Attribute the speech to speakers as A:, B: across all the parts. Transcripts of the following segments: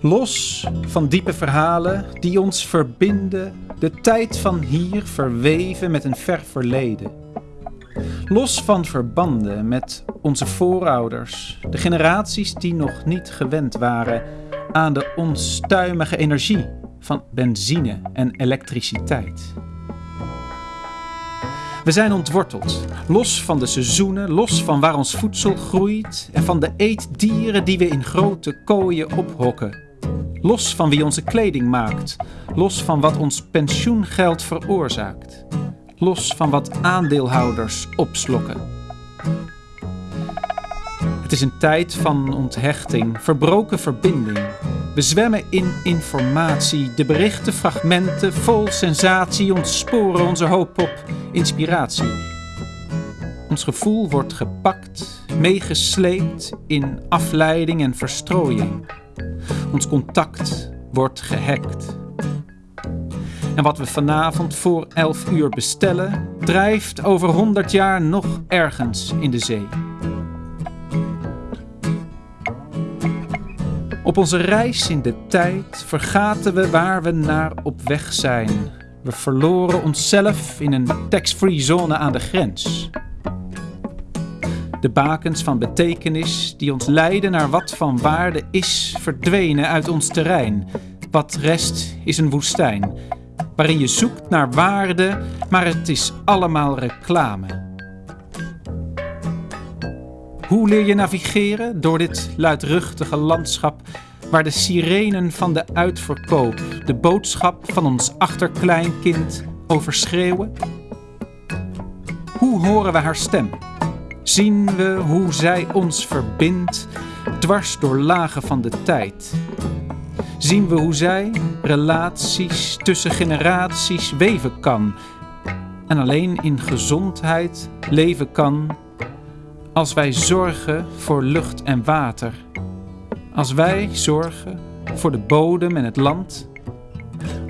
A: Los van diepe verhalen die ons verbinden, de tijd van hier verweven met een ver verleden. Los van verbanden met onze voorouders, de generaties die nog niet gewend waren aan de onstuimige energie van benzine en elektriciteit. We zijn ontworteld, los van de seizoenen, los van waar ons voedsel groeit en van de eetdieren die we in grote kooien ophokken. Los van wie onze kleding maakt, los van wat ons pensioengeld veroorzaakt, los van wat aandeelhouders opslokken. Het is een tijd van onthechting, verbroken verbinding. We zwemmen in informatie, de berichten, fragmenten, vol sensatie ontsporen onze hoop op inspiratie. Ons gevoel wordt gepakt, meegesleept in afleiding en verstrooiing. Ons contact wordt gehackt. En wat we vanavond voor 11 uur bestellen, drijft over 100 jaar nog ergens in de zee. Op onze reis in de tijd vergaten we waar we naar op weg zijn. We verloren onszelf in een tax-free zone aan de grens. De bakens van betekenis die ons leiden naar wat van waarde is, verdwenen uit ons terrein. Wat rest is een woestijn, waarin je zoekt naar waarde, maar het is allemaal reclame. Hoe leer je navigeren door dit luidruchtige landschap waar de sirenen van de uitverkoop de boodschap van ons achterkleinkind overschreeuwen? Hoe horen we haar stem? Zien we hoe zij ons verbindt, dwars door lagen van de tijd? Zien we hoe zij relaties tussen generaties weven kan en alleen in gezondheid leven kan als wij zorgen voor lucht en water? Als wij zorgen voor de bodem en het land,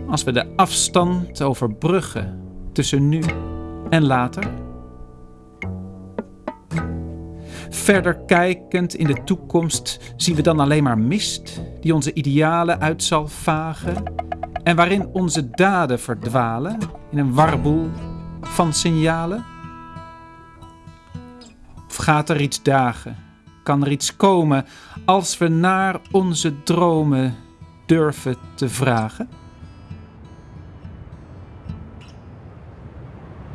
A: als we de afstand overbruggen tussen nu en later. Verder kijkend in de toekomst zien we dan alleen maar mist die onze idealen uit zal vagen en waarin onze daden verdwalen in een warboel van signalen? Of gaat er iets dagen? Kan er iets komen als we naar onze dromen durven te vragen?